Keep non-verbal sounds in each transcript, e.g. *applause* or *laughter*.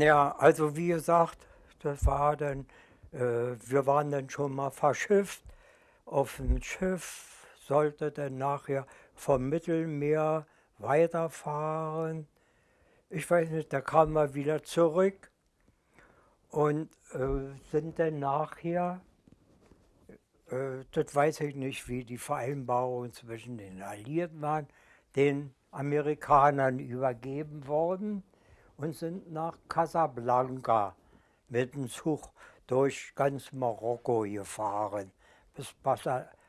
Ja, also wie gesagt, das war dann, äh, wir waren dann schon mal verschifft. Auf dem Schiff sollte dann nachher vom Mittelmeer weiterfahren. Ich weiß nicht, da kamen wir wieder zurück und äh, sind dann nachher, äh, das weiß ich nicht, wie die Vereinbarungen zwischen den Alliierten waren, den Amerikanern übergeben worden und sind nach Casablanca mit dem Zug durch ganz Marokko gefahren. Bis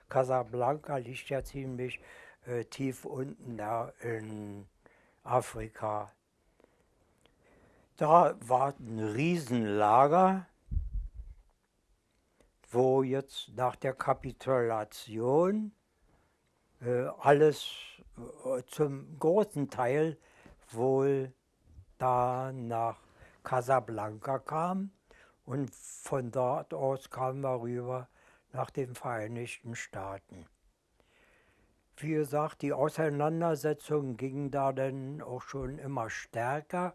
Casablanca liegt ja ziemlich äh, tief unten da in Afrika. Da war ein Riesenlager, wo jetzt nach der Kapitulation äh, alles äh, zum großen Teil wohl da nach Casablanca kam und von dort aus kamen wir rüber nach den Vereinigten Staaten. Wie gesagt, die Auseinandersetzungen gingen da dann auch schon immer stärker.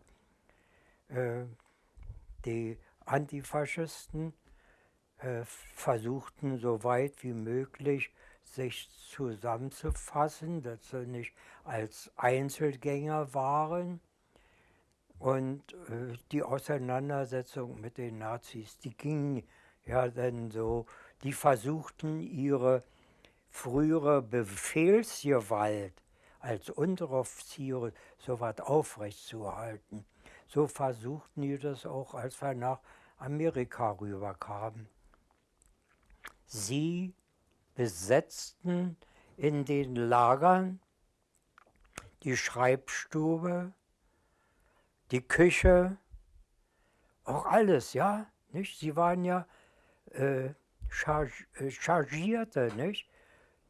Äh, die Antifaschisten äh, versuchten so weit wie möglich sich zusammenzufassen, dass sie nicht als Einzelgänger waren. Und äh, die Auseinandersetzung mit den Nazis, die ging ja dann so, die versuchten ihre frühere Befehlsgewalt als Unteroffiziere so was aufrechtzuerhalten. So versuchten die das auch, als wir nach Amerika rüberkamen. Sie besetzten in den Lagern die Schreibstube, die Küche, auch alles, ja, nicht? Sie waren ja äh, charg äh, Chargierte, nicht?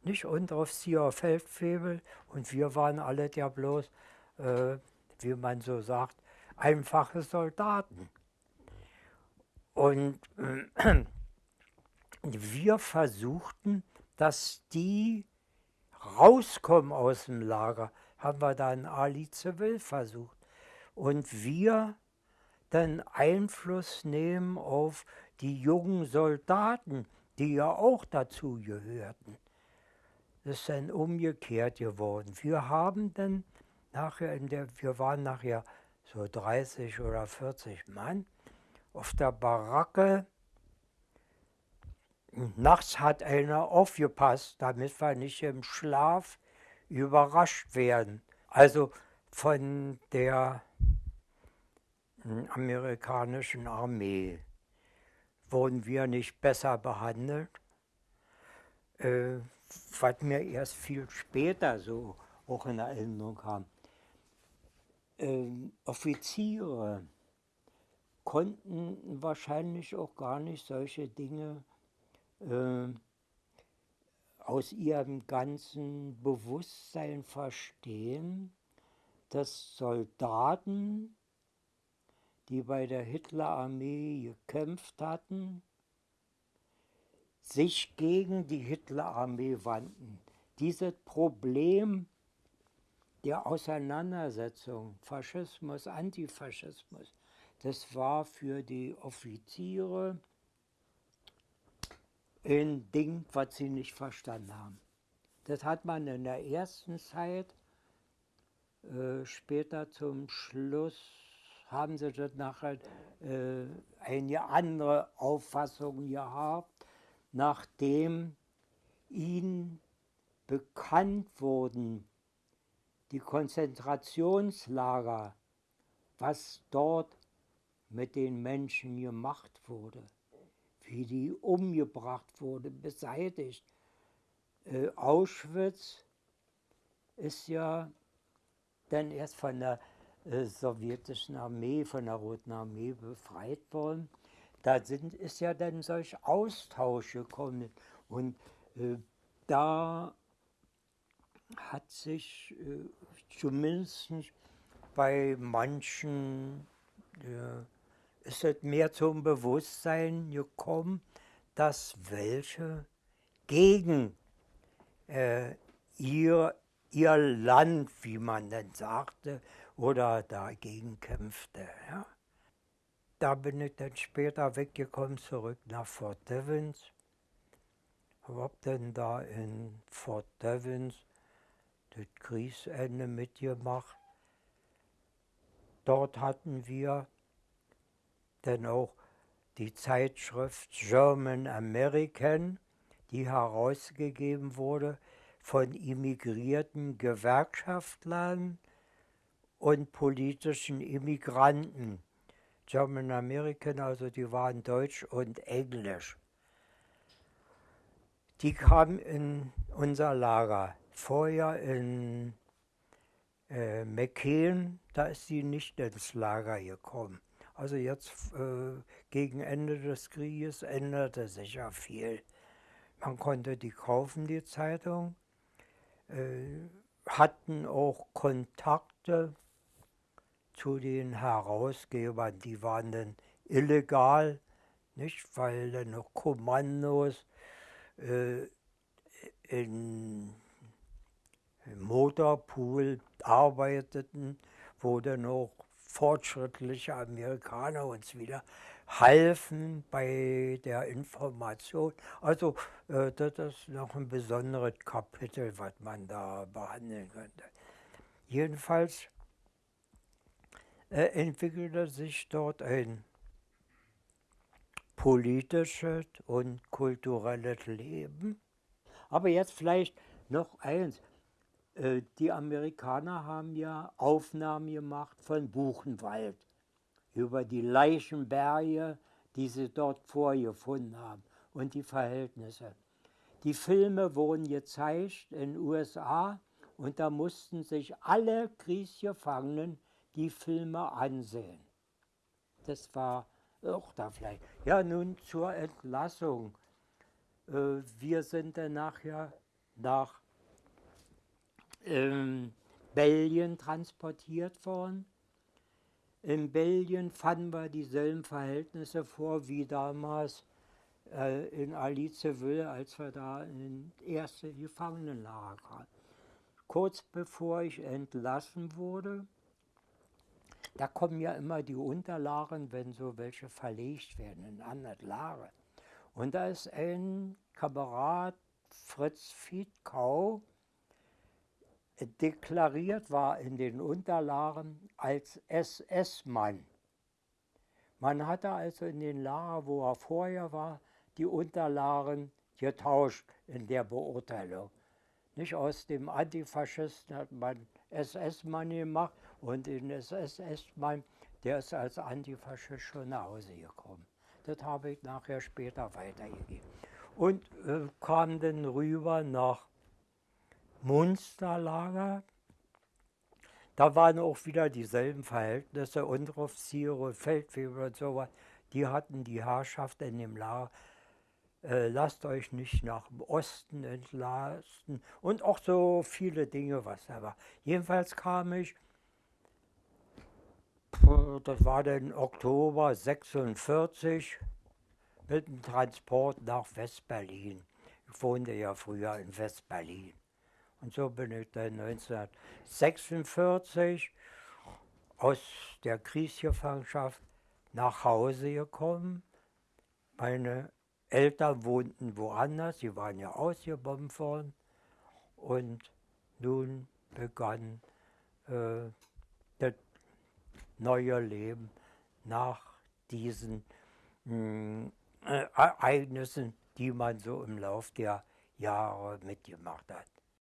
Nicht Unteroffizier Feldfebel und wir waren alle ja bloß, äh, wie man so sagt, einfache Soldaten. Und äh, *clears throat* wir versuchten, dass die rauskommen aus dem Lager, haben wir dann Ali Zivil versucht und wir dann Einfluss nehmen auf die jungen Soldaten, die ja auch dazu gehörten. Das ist dann umgekehrt geworden. Wir haben dann nachher, in der, wir waren nachher so 30 oder 40 Mann auf der Baracke. Nachts hat einer aufgepasst, damit wir nicht im Schlaf überrascht werden. Also von der amerikanischen Armee. Wurden wir nicht besser behandelt, äh, was mir erst viel später so auch in Erinnerung kam. Äh, Offiziere konnten wahrscheinlich auch gar nicht solche Dinge äh, aus ihrem ganzen Bewusstsein verstehen, dass Soldaten die bei der Hitlerarmee gekämpft hatten, sich gegen die Hitlerarmee wandten. Dieses Problem der Auseinandersetzung, Faschismus, Antifaschismus, das war für die Offiziere ein Ding, was sie nicht verstanden haben. Das hat man in der ersten Zeit, äh, später zum Schluss haben sie dort nachher äh, eine andere Auffassung gehabt, nachdem ihnen bekannt wurden, die Konzentrationslager, was dort mit den Menschen gemacht wurde, wie die umgebracht wurde, beseitigt. Äh, Auschwitz ist ja dann erst von der äh, sowjetischen Armee, von der Roten Armee befreit worden. Da sind, ist ja dann solch Austausch gekommen. Und äh, da hat sich äh, zumindest bei manchen äh, ist es mehr zum Bewusstsein gekommen, dass welche gegen äh, ihr, ihr Land, wie man dann sagte, oder dagegen kämpfte. Ja. da bin ich dann später weggekommen, zurück nach Fort Devens. Hab dann da in Fort Devens das Kriegsende mitgemacht. Dort hatten wir dann auch die Zeitschrift German American, die herausgegeben wurde von immigrierten Gewerkschaftlern und politischen Immigranten. German American, also die waren Deutsch und Englisch. Die kamen in unser Lager. Vorher in äh, McKean, da ist sie nicht ins Lager gekommen. Also jetzt äh, gegen Ende des Krieges änderte sich ja viel. Man konnte die kaufen, die Zeitung, hatten auch Kontakte zu den Herausgebern, die waren dann illegal, nicht, weil dann noch Kommandos äh, in Motorpool arbeiteten, wo dann auch fortschrittliche Amerikaner uns wieder halfen bei der Information. Also äh, das ist noch ein besonderes Kapitel, was man da behandeln könnte. Jedenfalls äh, entwickelte sich dort ein politisches und kulturelles Leben. Aber jetzt vielleicht noch eins. Äh, die Amerikaner haben ja Aufnahmen gemacht von Buchenwald über die Leichenberge, die sie dort vorgefunden haben und die Verhältnisse. Die Filme wurden gezeigt in den USA und da mussten sich alle Kriegsgefangenen die Filme ansehen. Das war auch da vielleicht. Ja, nun zur Entlassung. Äh, wir sind dann nachher nach ähm, Belgien transportiert worden. In Belgien fanden wir dieselben Verhältnisse vor wie damals äh, in Aliceville, als wir da in erste Gefangenenlager kamen. Kurz bevor ich entlassen wurde, da kommen ja immer die Unterlagen, wenn so welche verlegt werden in andere Lager. Und da ist ein Kamerad, Fritz Fiedkau, deklariert war in den Unterlagen als SS-Mann. Man hatte also in den Lager, wo er vorher war, die Unterlagen getauscht in der Beurteilung. Nicht aus dem Antifaschisten hat man SS-Mann gemacht und den SS-Mann, der ist als Antifaschist schon nach Hause gekommen. Das habe ich nachher später weitergegeben. Und äh, kam dann rüber nach Munsterlager. Da waren auch wieder dieselben Verhältnisse, Unteroffiziere, Feldwebel und so was. Die hatten die Herrschaft in dem Lager. Äh, lasst euch nicht nach dem Osten entlasten und auch so viele Dinge, was da war. Jedenfalls kam ich, das war dann Oktober 46, mit dem Transport nach Westberlin. Ich wohnte ja früher in Westberlin. Und so bin ich dann 1946 aus der Kriegsgefangenschaft nach Hause gekommen. Meine Eltern wohnten woanders, sie waren ja ausgebombt worden. Und nun begann äh, das neue Leben nach diesen mh, hm, äh, Ereignissen, die man so im Laufe der Jahre mitgemacht hat.